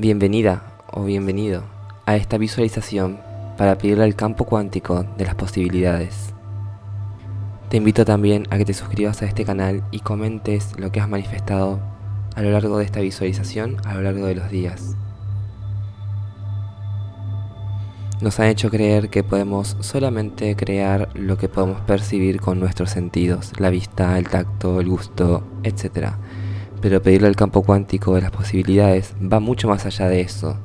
Bienvenida o bienvenido a esta visualización para pedirle al campo cuántico de las posibilidades. Te invito también a que te suscribas a este canal y comentes lo que has manifestado a lo largo de esta visualización, a lo largo de los días. Nos han hecho creer que podemos solamente crear lo que podemos percibir con nuestros sentidos, la vista, el tacto, el gusto, etc. Pero pedirle al campo cuántico de las posibilidades va mucho más allá de eso,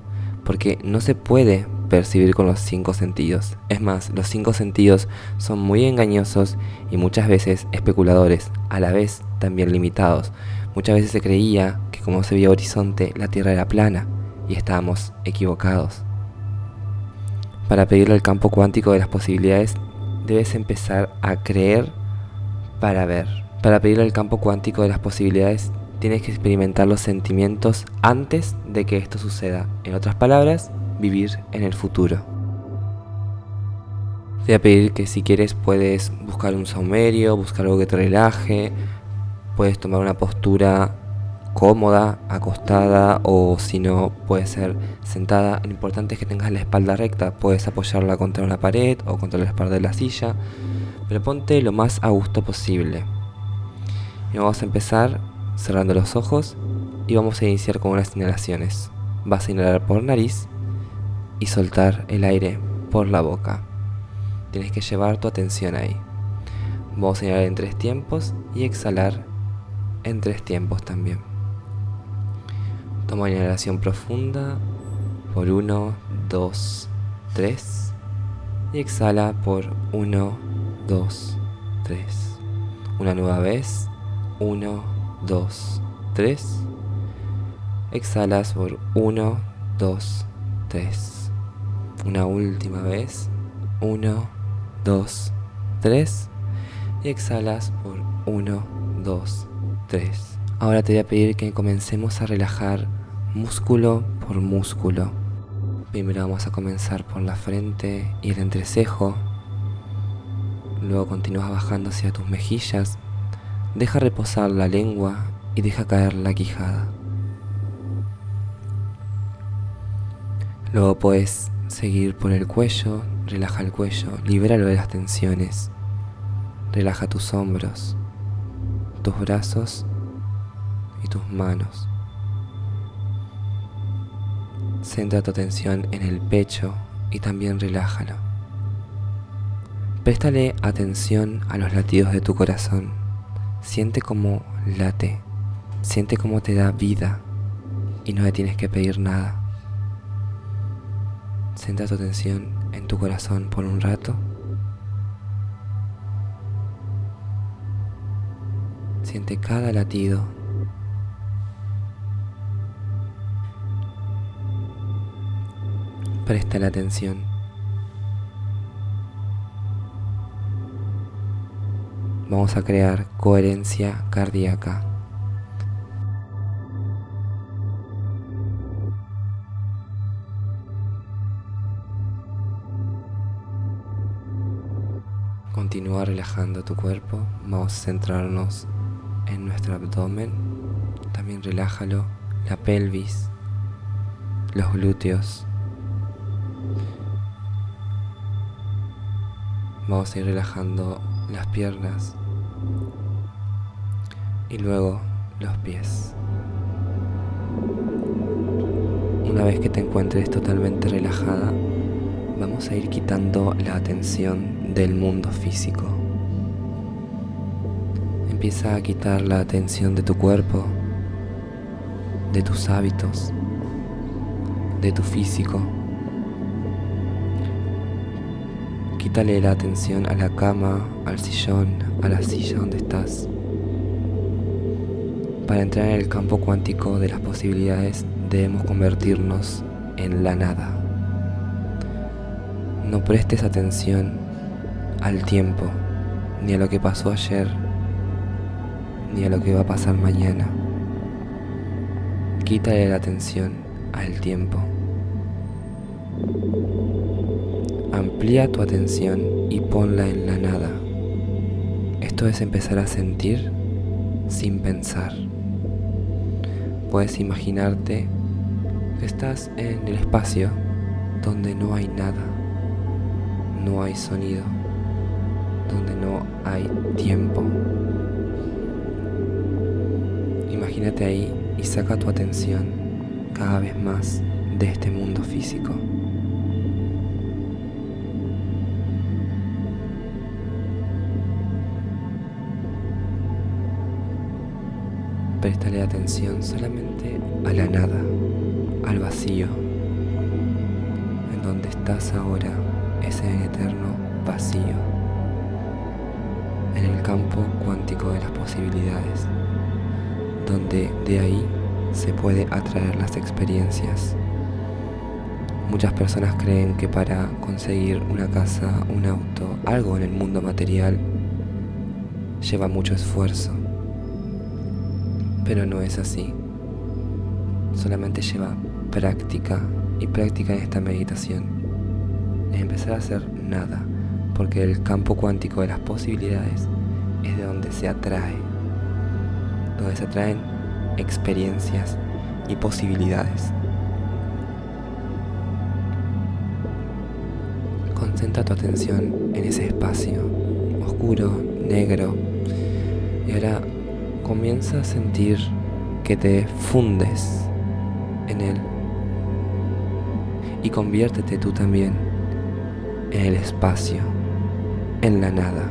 porque no se puede percibir con los cinco sentidos. Es más, los cinco sentidos son muy engañosos y muchas veces especuladores, a la vez también limitados. Muchas veces se creía que como se veía horizonte, la Tierra era plana, y estábamos equivocados. Para pedirle al campo cuántico de las posibilidades, debes empezar a creer para ver. Para pedirle al campo cuántico de las posibilidades, tienes que experimentar los sentimientos antes de que esto suceda. En otras palabras, vivir en el futuro. Te voy a pedir que si quieres puedes buscar un saumerio, buscar algo que te relaje, puedes tomar una postura cómoda, acostada o si no puede ser sentada. Lo importante es que tengas la espalda recta, puedes apoyarla contra una pared o contra la espalda de la silla, pero ponte lo más a gusto posible. Y vamos a empezar cerrando los ojos y vamos a iniciar con unas inhalaciones. Vas a inhalar por nariz y soltar el aire por la boca. Tienes que llevar tu atención ahí. Vamos a inhalar en tres tiempos y exhalar en tres tiempos también. Toma una inhalación profunda por 1, 2, 3 y exhala por 1, 2, 3. Una nueva vez, 1, 2, 3. Exhalas por 1, 2, 3. Una última vez. 1, 2, 3. Y exhalas por 1, 2, 3. Ahora te voy a pedir que comencemos a relajar músculo por músculo. Primero vamos a comenzar por la frente y el entrecejo. Luego continúas bajando hacia tus mejillas Deja reposar la lengua y deja caer la quijada. Luego puedes seguir por el cuello, relaja el cuello, libéralo de las tensiones. Relaja tus hombros, tus brazos y tus manos. Centra tu atención en el pecho y también relájalo. Préstale atención a los latidos de tu corazón. Siente como late, siente cómo te da vida y no le tienes que pedir nada. Centra tu atención en tu corazón por un rato. Siente cada latido. Presta la atención. Vamos a crear coherencia cardíaca. Continúa relajando tu cuerpo, vamos a centrarnos en nuestro abdomen, también relájalo, la pelvis, los glúteos. Vamos a ir relajando las piernas y luego los pies. Una vez que te encuentres totalmente relajada, vamos a ir quitando la atención del mundo físico. Empieza a quitar la atención de tu cuerpo, de tus hábitos, de tu físico. Quítale la atención a la cama, al sillón, a la silla donde estás. Para entrar en el campo cuántico de las posibilidades debemos convertirnos en la nada. No prestes atención al tiempo, ni a lo que pasó ayer, ni a lo que va a pasar mañana. Quítale la atención al tiempo. Amplía tu atención y ponla en la nada. Esto es empezar a sentir sin pensar. Puedes imaginarte que estás en el espacio donde no hay nada, no hay sonido, donde no hay tiempo. Imagínate ahí y saca tu atención cada vez más de este mundo físico. Préstale atención solamente a la nada, al vacío, en donde estás ahora, ese eterno vacío, en el campo cuántico de las posibilidades, donde de ahí se puede atraer las experiencias. Muchas personas creen que para conseguir una casa, un auto, algo en el mundo material, lleva mucho esfuerzo pero no es así. Solamente lleva práctica y práctica en esta meditación. Es empezar a hacer nada, porque el campo cuántico de las posibilidades es de donde se atrae, donde se atraen experiencias y posibilidades. Concentra tu atención en ese espacio oscuro, negro, y ahora comienza a sentir que te fundes en él y conviértete tú también en el espacio, en la nada.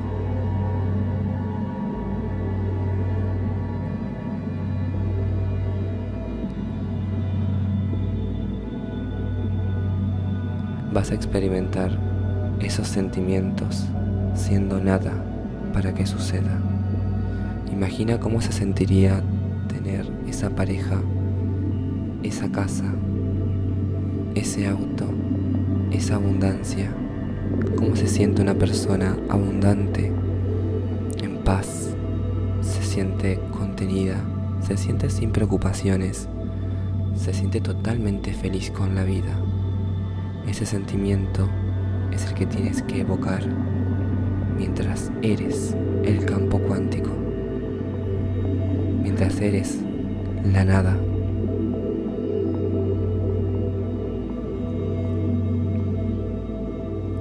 Vas a experimentar esos sentimientos siendo nada para que suceda. Imagina cómo se sentiría tener esa pareja, esa casa, ese auto, esa abundancia. Cómo se siente una persona abundante, en paz, se siente contenida, se siente sin preocupaciones, se siente totalmente feliz con la vida. Ese sentimiento es el que tienes que evocar mientras eres el campo cuántico mientras eres la nada.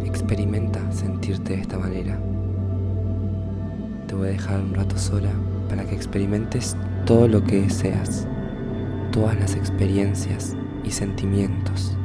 Experimenta sentirte de esta manera. Te voy a dejar un rato sola para que experimentes todo lo que deseas, todas las experiencias y sentimientos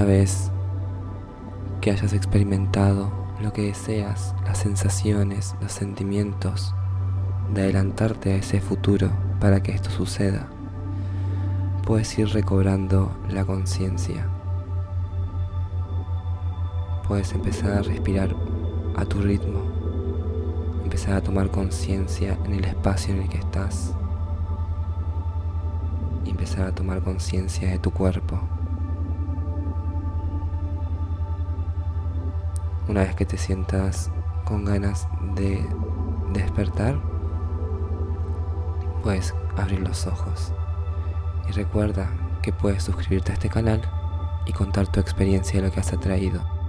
Una vez que hayas experimentado lo que deseas, las sensaciones, los sentimientos, de adelantarte a ese futuro para que esto suceda, puedes ir recobrando la conciencia. Puedes empezar a respirar a tu ritmo, empezar a tomar conciencia en el espacio en el que estás empezar a tomar conciencia de tu cuerpo. Una vez que te sientas con ganas de despertar, puedes abrir los ojos. Y recuerda que puedes suscribirte a este canal y contar tu experiencia de lo que has atraído.